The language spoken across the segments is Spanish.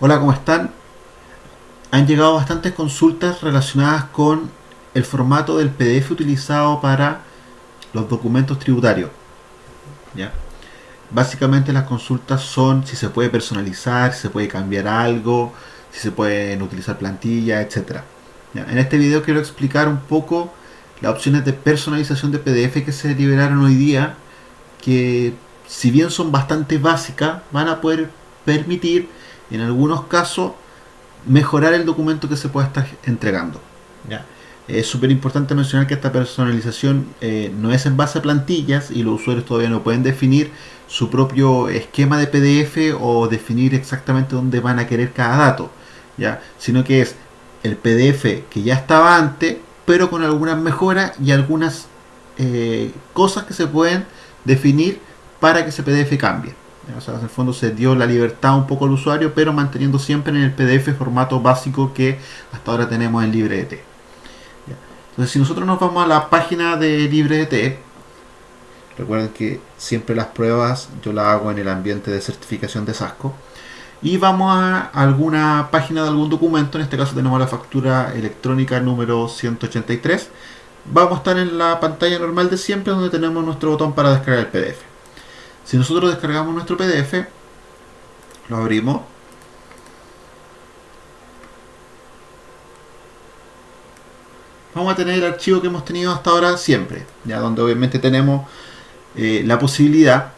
Hola, ¿cómo están? Han llegado bastantes consultas relacionadas con el formato del PDF utilizado para los documentos tributarios. ¿ya? Básicamente las consultas son si se puede personalizar, si se puede cambiar algo, si se pueden utilizar plantillas, etc. En este video quiero explicar un poco las opciones de personalización de PDF que se liberaron hoy día, que si bien son bastante básicas, van a poder permitir en algunos casos mejorar el documento que se pueda estar entregando. ¿ya? Es súper importante mencionar que esta personalización eh, no es en base a plantillas y los usuarios todavía no pueden definir su propio esquema de PDF o definir exactamente dónde van a querer cada dato, ¿ya? sino que es el PDF que ya estaba antes, pero con algunas mejoras y algunas eh, cosas que se pueden definir para que ese PDF cambie. O sea, en el fondo se dio la libertad un poco al usuario, pero manteniendo siempre en el PDF formato básico que hasta ahora tenemos en LibreDT. Entonces, si nosotros nos vamos a la página de LibreDT, recuerden que siempre las pruebas yo las hago en el ambiente de certificación de SASCO, y vamos a alguna página de algún documento, en este caso tenemos la factura electrónica número 183, vamos a estar en la pantalla normal de siempre donde tenemos nuestro botón para descargar el PDF. Si nosotros descargamos nuestro PDF, lo abrimos. Vamos a tener el archivo que hemos tenido hasta ahora siempre, ya donde obviamente tenemos eh, la posibilidad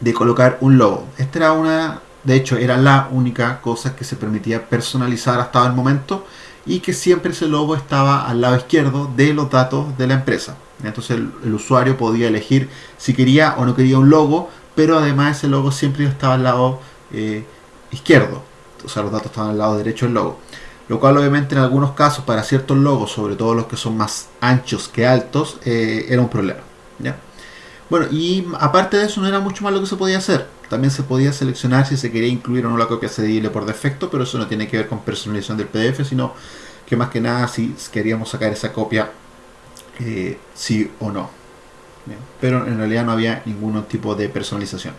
de colocar un logo. Esta era una, de hecho era la única cosa que se permitía personalizar hasta el momento y que siempre ese logo estaba al lado izquierdo de los datos de la empresa. Entonces el, usuario podía elegir si quería o no quería un logo, pero además ese logo siempre estaba al lado eh, izquierdo. O sea, los datos estaban al lado derecho del logo. Lo cual obviamente en algunos casos para ciertos logos, sobre todo los que son más anchos que altos, eh, era un problema. ¿ya? Bueno, y aparte de eso no era mucho más lo que se podía hacer. También se podía seleccionar si se quería incluir o no la copia cedible por defecto, pero eso no tiene que ver con personalización del PDF, sino que más que nada si queríamos sacar esa copia eh, sí o no. Pero en realidad no había ningún tipo de personalización.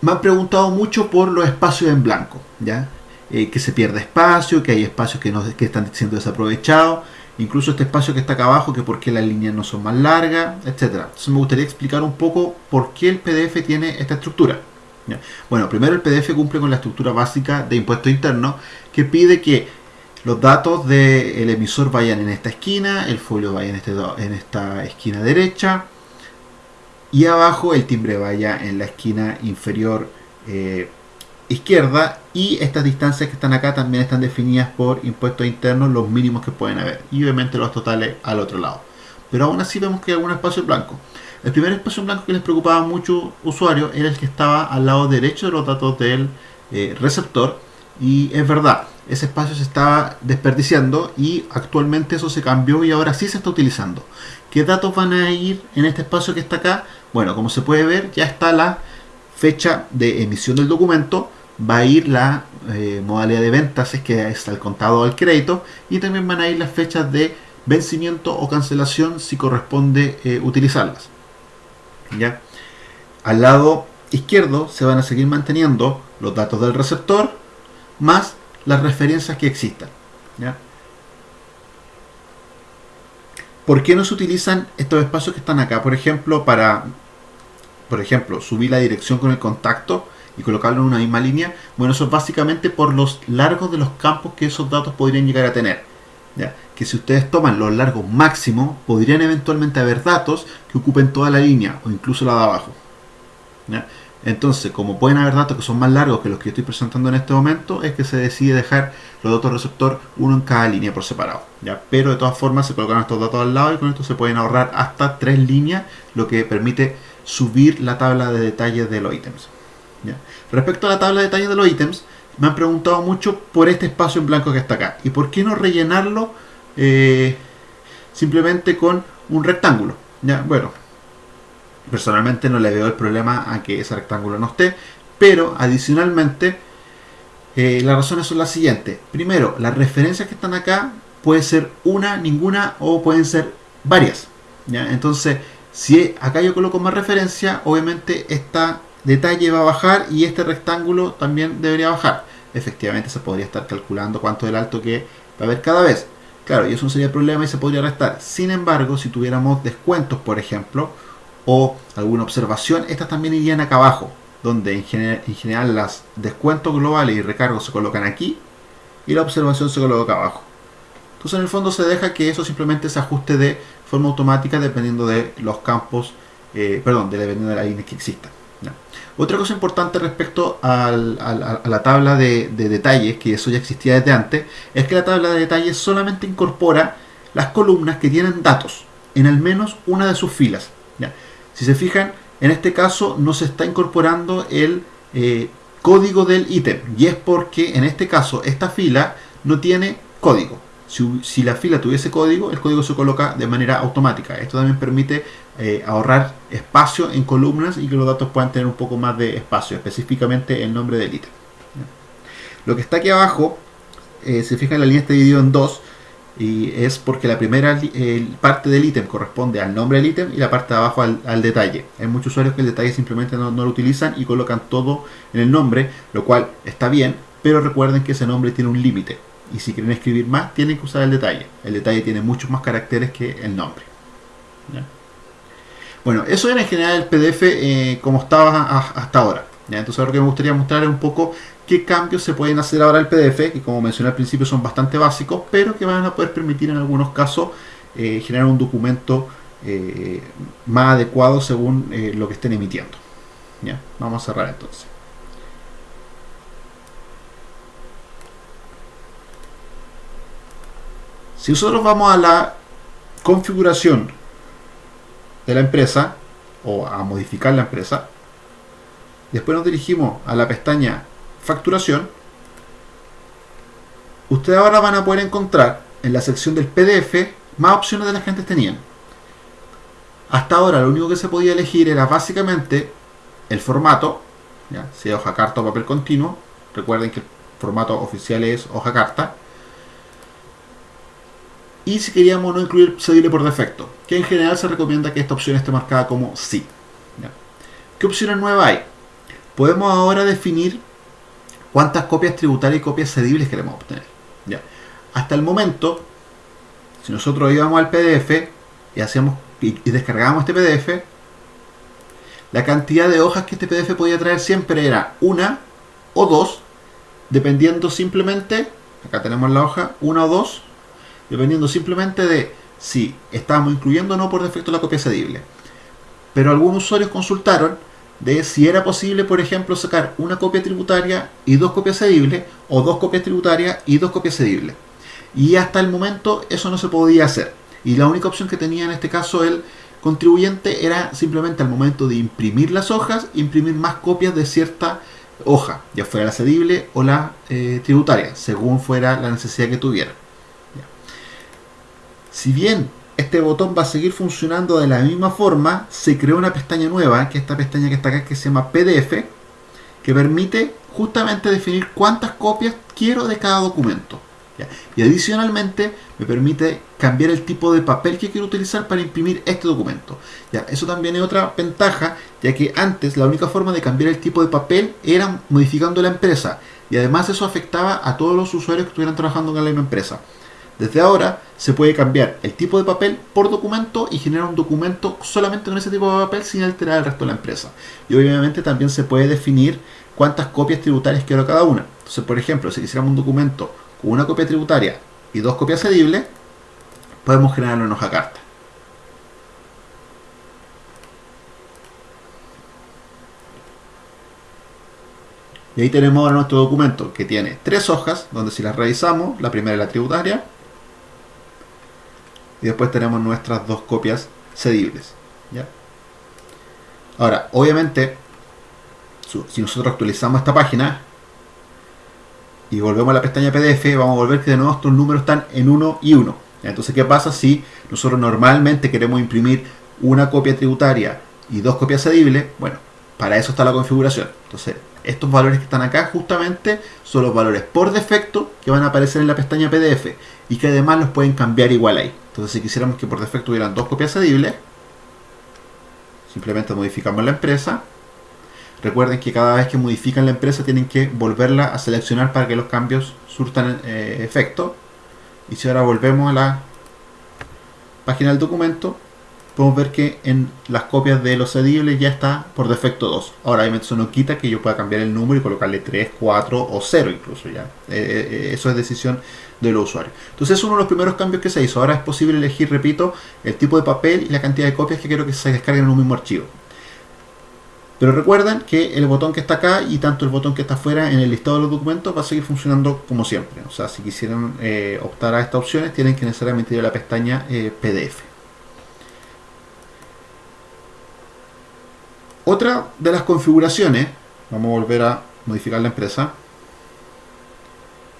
Me han preguntado mucho por los espacios en blanco, ¿ya? Eh, que se pierde espacio, que hay espacios que, están siendo desaprovechados, incluso este espacio que está acá abajo, que por qué las líneas no son más largas, etcétera. Entonces me gustaría explicar un poco por qué el PDF tiene esta estructura. Bueno, primero el PDF cumple con la estructura básica de impuesto interno que pide que los datos del emisor vayan en esta esquina, el folio vaya en, este, en esta esquina derecha y abajo el timbre vaya en la esquina inferior eh, izquierda y estas distancias que están acá también están definidas por impuestos internos los mínimos que pueden haber y obviamente los totales al otro lado. Pero aún así vemos que hay algún espacio blanco. El primer espacio blanco que les preocupaba a muchos usuarios era el que estaba al lado derecho de los datos del eh, receptor y es verdad, ese espacio se estaba desperdiciando y actualmente eso se cambió y ahora sí se está utilizando. ¿Qué datos van a ir en este espacio que está acá? Bueno, como se puede ver, ya está la fecha de emisión del documento, va a ir la eh, modalidad de ventas, es que está el contado al crédito, y también van a ir las fechas de vencimiento o cancelación si corresponde eh, utilizarlas. ¿Ya? Al lado izquierdo se van a seguir manteniendo los datos del receptor más las referencias que existan. ¿Por qué no se utilizan estos espacios que están acá? Por ejemplo, para por ejemplo, subir la dirección con el contacto y colocarlo en una misma línea. Bueno, eso es básicamente por los largos de los campos que esos datos podrían llegar a tener. ¿ya? Que si ustedes toman los largos máximos, podrían eventualmente haber datos que ocupen toda la línea o incluso la de abajo. ¿ya? Entonces, como pueden haber datos que son más largos que los que estoy presentando en este momento, es que se decide dejar los datos receptor uno en cada línea por separado. ¿ya? Pero de todas formas se colocan estos datos al lado y con esto se pueden ahorrar hasta tres líneas, lo que permite subir la tabla de detalles de los ítems. Respecto a la tabla de detalles de los ítems, me han preguntado mucho por este espacio en blanco que está acá. ¿Y por qué no rellenarlo eh, simplemente con un rectángulo? ¿ya? Bueno, Personalmente no le veo el problema a que ese rectángulo no esté, pero adicionalmente eh, las razones son las siguientes. Primero, las referencias que están acá puede ser una, ninguna o pueden ser varias. ¿ya? Entonces, si acá yo coloco más referencia, obviamente esta detalle va a bajar y este rectángulo también debería bajar. Efectivamente se podría estar calculando cuánto es el alto que va a haber cada vez. Claro, y eso no sería el problema y se podría restar. Sin embargo, si tuviéramos descuentos, por ejemplo, o alguna observación, estas también irían acá abajo, donde en general, en general los descuentos globales y recargos se colocan aquí y la observación se coloca abajo. Entonces en el fondo se deja que eso simplemente se ajuste de forma automática dependiendo de los campos, eh, perdón, dependiendo de la línea que exista. Otra cosa importante respecto a la tabla de, detalles, que eso ya existía desde antes, es que la tabla de detalles solamente incorpora las columnas que tienen datos en al menos una de sus filas. Si se fijan, en este caso no se está incorporando el eh, código del ítem y es porque en este caso esta fila no tiene código. Si, la fila tuviese código, el código se coloca de manera automática. Esto también permite eh, ahorrar espacio en columnas y que los datos puedan tener un poco más de espacio, específicamente el nombre del ítem. Lo que está aquí abajo, eh, se fija en la línea está dividido en dos y es porque la primera parte del ítem corresponde al nombre del ítem y la parte de abajo al, detalle. Hay muchos usuarios que el detalle simplemente no, no, lo utilizan y colocan todo en el nombre, lo cual está bien, pero recuerden que ese nombre tiene un límite y si quieren escribir más tienen que usar el detalle. El detalle tiene muchos más caracteres que el nombre. Bueno, eso era en general el PDF eh, como estaba hasta ahora. Entonces ahora lo que me gustaría mostrar es un poco qué cambios se pueden hacer ahora al PDF, que como mencioné al principio son bastante básicos, pero que van a poder permitir en algunos casos eh, generar un documento eh, más adecuado según lo que estén emitiendo. Vamos a cerrar entonces. Si nosotros vamos a la configuración de la empresa o a modificar la empresa, después nos dirigimos a la pestaña facturación, ustedes ahora van a poder encontrar en la sección del PDF más opciones de las que antes tenían. Hasta ahora lo único que se podía elegir era básicamente el formato, ¿ya? sea hoja carta o papel continuo. Recuerden que el formato oficial es hoja carta y si queríamos no incluir cedible por defecto, que en general se recomienda que esta opción esté marcada como sí. ¿Qué opciones nuevas hay? Podemos ahora definir cuántas copias tributarias y copias cedibles queremos obtener. Hasta el momento, si nosotros íbamos al PDF y, hacíamos, y, descargábamos este PDF, la cantidad de hojas que este PDF podía traer siempre era una o dos, dependiendo simplemente, acá tenemos la hoja, una o dos, dependiendo simplemente de si estábamos incluyendo o no por defecto la copia cedible. Pero algunos usuarios consultaron de si era posible, por ejemplo, sacar una copia tributaria y dos copias cedibles, o dos copias tributarias y dos copias cedibles. Y hasta el momento eso no se podía hacer. Y la única opción que tenía en este caso el contribuyente era simplemente al momento de imprimir las hojas, imprimir más copias de cierta hoja, ya fuera la cedible o la eh, tributaria, según fuera la necesidad que tuviera. Si bien este botón va a seguir funcionando de la misma forma, se creó una pestaña nueva, que es esta pestaña que está acá, que se llama PDF, que permite justamente definir cuántas copias quiero de cada documento. Y adicionalmente me permite cambiar el tipo de papel que quiero utilizar para imprimir este documento. ¿ya? Eso también es otra ventaja, ya que antes la única forma de cambiar el tipo de papel era modificando la empresa. Y además eso afectaba a todos los usuarios que estuvieran trabajando en la misma empresa. Desde ahora se puede cambiar el tipo de papel por documento y generar un documento solamente con ese tipo de papel sin alterar el resto de la empresa. Y obviamente también se puede definir cuántas copias tributarias quiero cada una. Entonces, por ejemplo, si quisiéramos un documento con una copia tributaria y dos copias cedibles, podemos generarlo en hoja carta. Y ahí tenemos ahora nuestro documento que tiene tres hojas, donde si las revisamos, la primera es la tributaria, y después tenemos nuestras dos copias cedibles. Ahora, obviamente, si nosotros actualizamos esta página y volvemos a la pestaña PDF, vamos a ver que de nuevo estos números están en 1 y 1. Entonces, ¿qué pasa si nosotros normalmente queremos imprimir una copia tributaria y dos copias cedibles? Bueno, para eso está la configuración. Entonces, estos valores que están acá justamente son los valores por defecto que van a aparecer en la pestaña PDF y que además los pueden cambiar igual ahí. Entonces si quisiéramos que por defecto hubieran dos copias cedibles, simplemente modificamos la empresa. Recuerden que cada vez que modifican la empresa tienen que volverla a seleccionar para que los cambios surtan eh, efecto. Y si ahora volvemos a la página del documento, podemos ver que en las copias de los cedibles ya está por defecto 2. Ahora, eso no quita que yo pueda cambiar el número y colocarle 3, 4 o 0 incluso ya. Eh, eh, eso es decisión de los usuarios. Entonces es uno de los primeros cambios que se hizo. Ahora es posible elegir, repito, el tipo de papel y la cantidad de copias que quiero que se descarguen en un mismo archivo. Pero recuerden que el botón que está acá y tanto el botón que está afuera en el listado de los documentos va a seguir funcionando como siempre. O sea, si quisieran eh, optar a estas opciones, tienen que necesariamente ir a la pestaña PDF. Otra de las configuraciones, vamos a volver a modificar la empresa,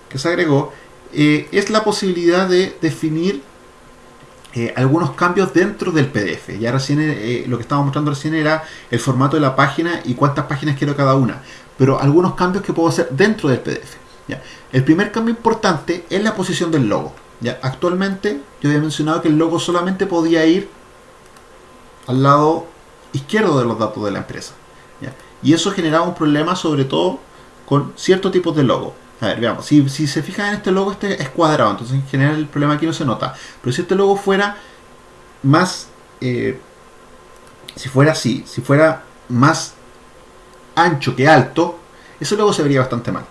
que se agregó, eh, es la posibilidad de definir eh, algunos cambios dentro del PDF. Ya recién eh, lo que estaba mostrando recién era el formato de la página y cuántas páginas quiero cada una. Pero algunos cambios que puedo hacer dentro del PDF. El primer cambio importante es la posición del logo. ¿ya? Actualmente yo había mencionado que el logo solamente podía ir al lado izquierdo de los datos de la empresa. Y eso generaba un problema sobre todo con ciertos tipos de logo. A ver, veamos, si, se fijan en este logo, este es cuadrado, entonces en general el problema aquí no se nota. Pero si este logo fuera más, eh, si fuera así, si fuera más ancho que alto, ese logo se vería bastante mal.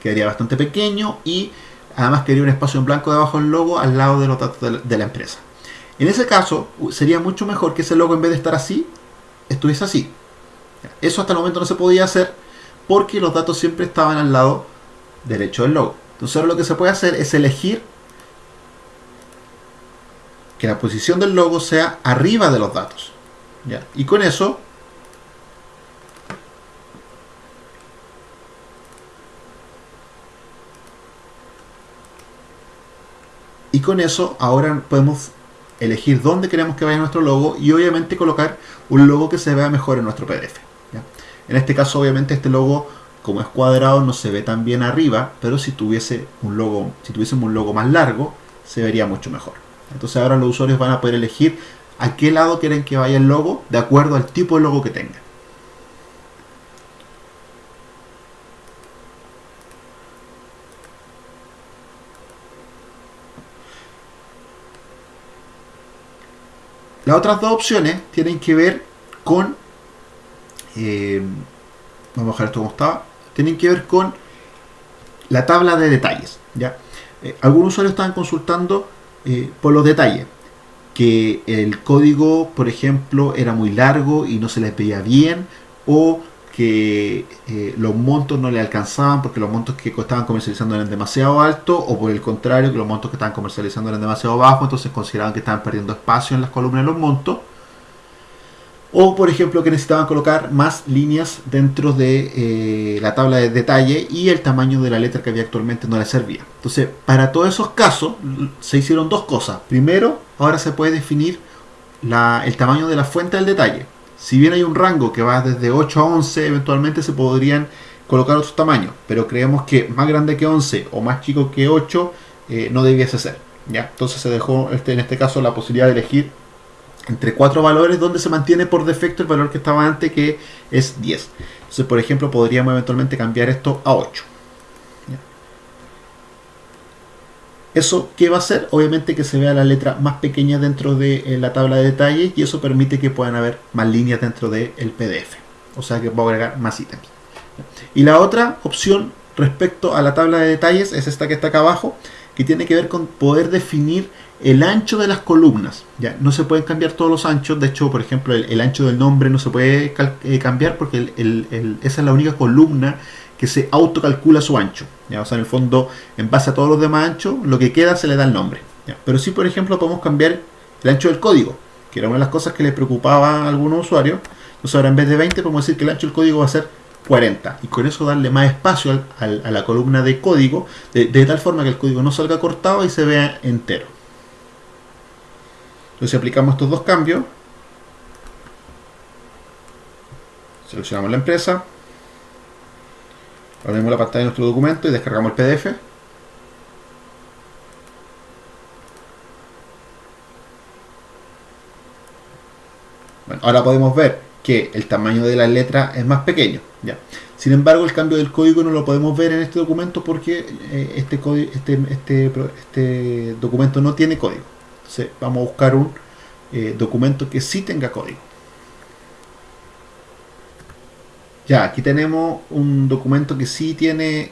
Quedaría bastante pequeño y además quedaría un espacio en blanco debajo del logo al lado de los datos de la empresa. En ese caso, sería mucho mejor que ese logo en vez de estar así, estuviese así. Eso hasta el momento no se podía hacer porque los datos siempre estaban al lado derecho del logo. Entonces ahora lo que se puede hacer es elegir que la posición del logo sea arriba de los datos. Y con eso y con eso ahora podemos elegir dónde queremos que vaya nuestro logo y obviamente colocar un logo que se vea mejor en nuestro PDF. En este caso obviamente este logo como es cuadrado no se ve tan bien arriba, pero si tuviese un logo, si tuviésemos un logo más largo, se vería mucho mejor. Entonces ahora los usuarios van a poder elegir a qué lado quieren que vaya el logo de acuerdo al tipo de logo que tengan. Las otras dos opciones tienen que ver con... Eh, vamos a dejar esto como estaba. Tienen que ver con la tabla de detalles. ¿ya? Eh, algunos usuarios estaban consultando eh, por los detalles. Que el código, por ejemplo, era muy largo y no se les veía bien. O que eh, los montos no le alcanzaban porque los montos que estaban comercializando eran demasiado altos o por el contrario que los montos que estaban comercializando eran demasiado bajos entonces consideraban que estaban perdiendo espacio en las columnas de los montos. O por ejemplo que necesitaban colocar más líneas dentro de eh, la tabla de detalle y el tamaño de la letra que había actualmente no le servía. Entonces para todos esos casos se hicieron dos cosas. Primero ahora se puede definir el tamaño de la fuente del detalle si bien hay un rango que va desde 8 a 11, eventualmente se podrían colocar otros tamaños, pero creemos que más grande que 11 o más chico que 8 eh, no debiese ser. ¿ya? Entonces se dejó este, en este caso la posibilidad de elegir entre cuatro valores donde se mantiene por defecto el valor que estaba antes que es 10. Entonces, por ejemplo, podríamos eventualmente cambiar esto a 8. ¿Eso qué va a hacer? Obviamente que se vea la letra más pequeña dentro de eh, la tabla de detalles y eso permite que puedan haber más líneas dentro del PDF. O sea que va a agregar más ítems. Y la otra opción respecto a la tabla de detalles es esta que está acá abajo, que tiene que ver con poder definir el ancho de las columnas. Ya no se pueden cambiar todos los anchos. De hecho, por ejemplo, el, ancho del nombre no se puede eh, cambiar porque esa es la única columna que se autocalcula su ancho. ¿ya? O sea, en el fondo, en base a todos los demás anchos, lo que queda se le da el nombre. Pero sí, por ejemplo, podemos cambiar el ancho del código, que era una de las cosas que le preocupaba a algunos usuarios. Entonces ahora en vez de 20 podemos decir que el ancho del código va a ser 40 y con eso darle más espacio a la columna de código de, de, tal forma que el código no salga cortado y se vea entero. Entonces si aplicamos estos dos cambios, seleccionamos la empresa, Abrimos la pantalla de nuestro documento y descargamos el PDF. Bueno, ahora podemos ver que el tamaño de la letra es más pequeño. ¿ya? Sin embargo, el cambio del código no lo podemos ver en este documento porque eh, este, este, este, este, documento no tiene código. Entonces vamos a buscar un eh, documento que sí tenga código. Ya, aquí tenemos un documento que sí tiene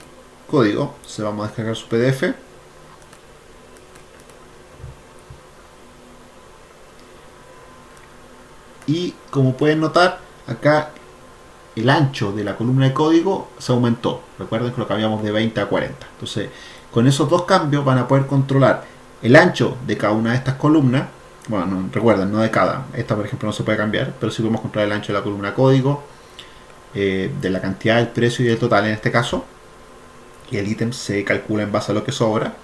código. Se vamos a descargar su PDF. Y como pueden notar, acá el ancho de la columna de código se aumentó. Recuerden que lo cambiamos de 20 a 40. Entonces, con esos dos cambios van a poder controlar el ancho de cada una de estas columnas. Bueno, recuerden, no de cada. Esta, por ejemplo, no se puede cambiar, pero sí podemos controlar el ancho de la columna código, eh, de la cantidad, el precio y el total en este caso. Y el ítem se calcula en base a lo que sobra.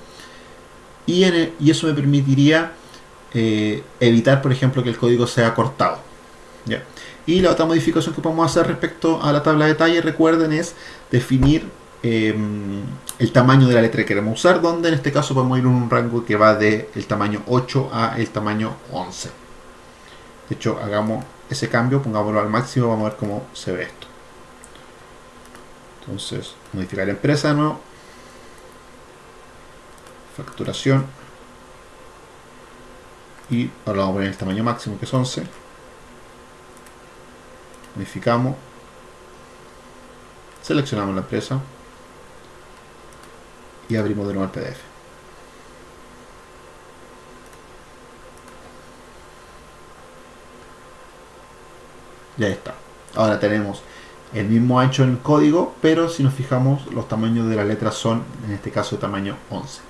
Y, y eso me permitiría eh, evitar, por ejemplo, que el código sea cortado. Y la otra modificación que podemos hacer respecto a la tabla de detalle, recuerden, es definir em, el tamaño de la letra que queremos usar, donde en este caso podemos ir en un rango que va de el tamaño 8 a el tamaño 11. De hecho, hagamos ese cambio, pongámoslo al máximo, vamos a ver cómo se ve esto. Entonces, modificar la empresa de nuevo. Facturación. Y ahora vamos a poner el tamaño máximo que es 11 modificamos, seleccionamos la empresa y abrimos de nuevo el PDF. Ya está. Ahora tenemos el mismo ancho en el código, pero si nos fijamos los tamaños de las letras son, en este caso, tamaño 11.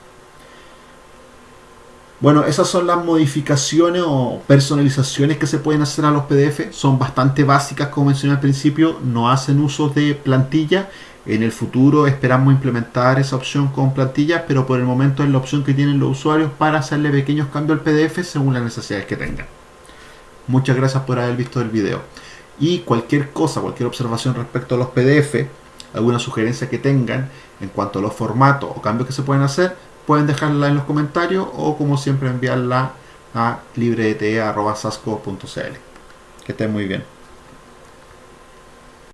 Bueno, esas son las modificaciones o personalizaciones que se pueden hacer a los PDF. Son bastante básicas, como mencioné al principio. No hacen uso de plantilla. En el futuro esperamos implementar esa opción con plantillas, pero por el momento es la opción que tienen los usuarios para hacerle pequeños cambios al PDF según las necesidades que tengan. Muchas gracias por haber visto el video. Y cualquier cosa, cualquier observación respecto a los PDF, alguna sugerencia que tengan en cuanto a los formatos o cambios que se pueden hacer, pueden dejarla en los comentarios o como siempre enviarla a librete.sasco.cl. Que estén muy bien.